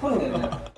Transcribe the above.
声ね。